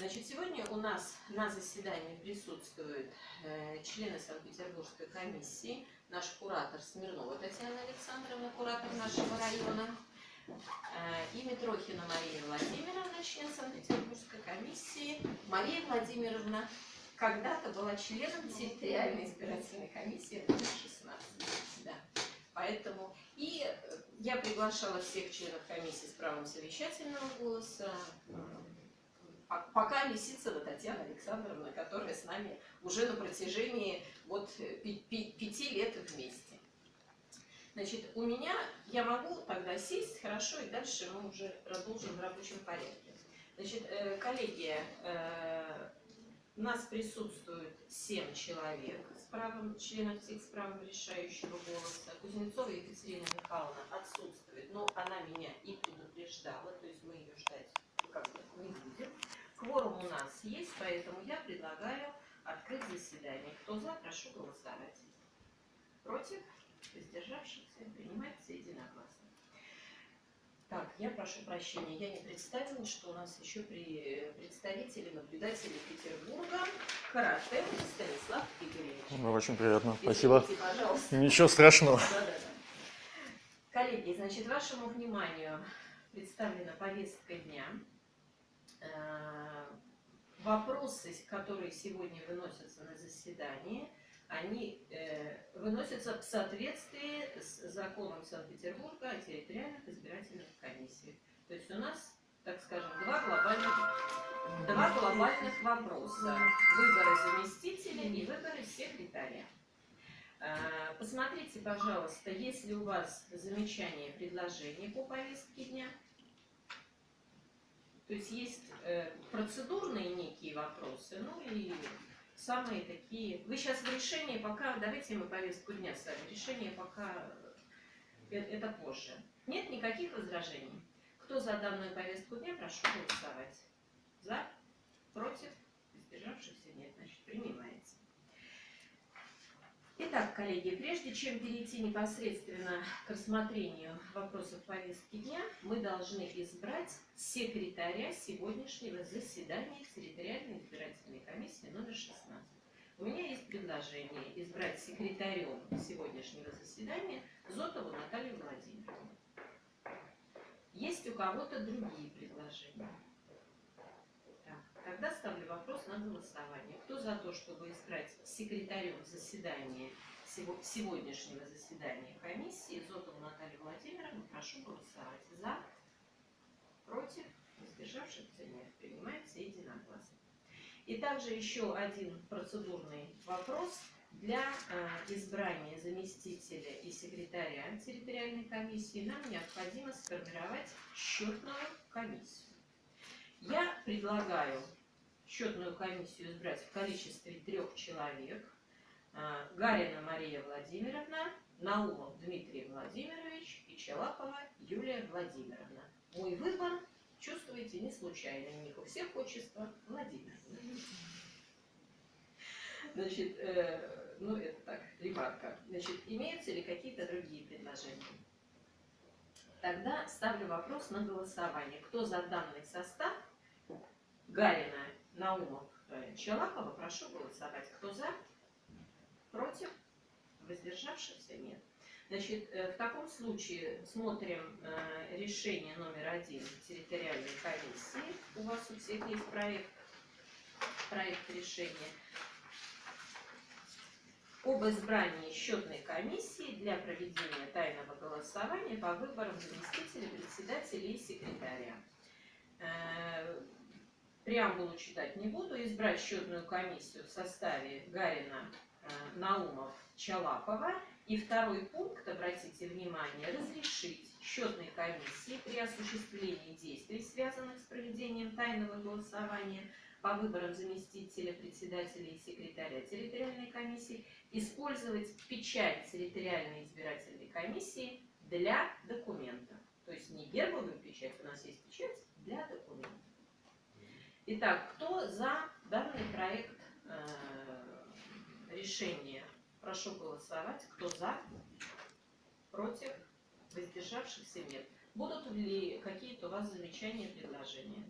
Значит, сегодня у нас на заседании присутствуют э, члены Санкт-Петербургской комиссии, наш куратор Смирнова Татьяна Александровна, куратор нашего района, э, и Митрохина Мария Владимировна, член Санкт-Петербургской комиссии, Мария Владимировна когда-то была членом территориальной избирательной комиссии номер 16. Да. Поэтому и я приглашала всех членов комиссии с правом совещательного голоса. Пока Лисицына Татьяна Александровна, которая с нами уже на протяжении вот пяти лет вместе. Значит, у меня, я могу тогда сесть, хорошо, и дальше мы уже продолжим в рабочем порядке. Значит, э, коллеги, э, у нас присутствует 7 человек с правом, членов всех с правом решающего голоса. Кузнецова Екатерина Михайловна отсутствует, но она меня и предупреждала, то есть мы ее ждать как бы не будем. Кворум у нас есть, поэтому я предлагаю открыть заседание. Кто за, прошу голосовать. Против? Воздержавшихся? Принимается единогласно. Так, я прошу прощения, я не представила, что у нас еще при представители наблюдатели Петербурга карате Станислав Игоревич. Ну, очень приятно, Извините, спасибо. пожалуйста. Ничего страшного. Да, да, да. Коллеги, значит, вашему вниманию представлена повестка дня. Вопросы, которые сегодня выносятся на заседание – они э, выносятся в соответствии с законом Санкт-Петербурга о территориальных избирательных комиссиях. То есть у нас, так скажем, два глобальных, два глобальных вопроса. Выборы заместителя и выборы секретаря. Э, посмотрите, пожалуйста, есть ли у вас замечания, предложения по повестке дня. То есть есть э, процедурные некие вопросы, ну и самые такие... Вы сейчас в решении пока... Давайте мы повестку дня с вами. Решение пока... Э, это позже. Нет никаких возражений. Кто за данную повестку дня, прошу голосовать. За? Против? Избежавшихся нет. Значит, принимается. Итак, коллеги, прежде чем перейти непосредственно к рассмотрению вопросов повестки дня, мы должны избрать секретаря сегодняшнего заседания территориальной избирательной комиссии номер 16. У меня есть предложение избрать секретарем сегодняшнего заседания Зотову Наталью Владимировну. Есть у кого-то другие предложения? Тогда ставлю вопрос на голосование. Кто за то, чтобы избрать секретарем заседания, сегодняшнего заседания комиссии Зотову Наталью Владимировну, прошу голосовать. За, против, воздержавшихся нет. Принимается единогласно. И также еще один процедурный вопрос. Для э, избрания заместителя и секретаря территориальной комиссии нам необходимо сформировать счетную комиссию. Я предлагаю счетную комиссию избрать в количестве трех человек. А, Гарина Мария Владимировна, Наумов Дмитрий Владимирович и Челапова Юлия Владимировна. Мой выбор, чувствуете, не случайный. У них у всех отчество Владимир. Значит, э, ну это так, ремарка. Значит, имеются ли какие-то другие предложения? Тогда ставлю вопрос на голосование. Кто за данный состав Гарина, Наумов, Челапова, прошу голосовать. Кто за? Против? Воздержавшихся? Нет. Значит, э, в таком случае смотрим э, решение номер один территориальной комиссии. У вас у всех есть проект, проект решения об избрании счетной комиссии для проведения тайного голосования по выборам заместителя, председателя и секретаря преамбулу читать не буду, избрать счетную комиссию в составе Гарина, э, Наумов, Чалапова. И второй пункт, обратите внимание, разрешить счетной комиссии при осуществлении действий, связанных с проведением тайного голосования по выборам заместителя, председателя и секретаря территориальной комиссии, использовать печать территориальной избирательной комиссии для документа. То есть не гербовую печать, у нас есть печать. Итак, кто за данный проект э, решения? Прошу голосовать. Кто за? Против? Воздержавшихся нет. Будут ли какие-то у вас замечания, предложения?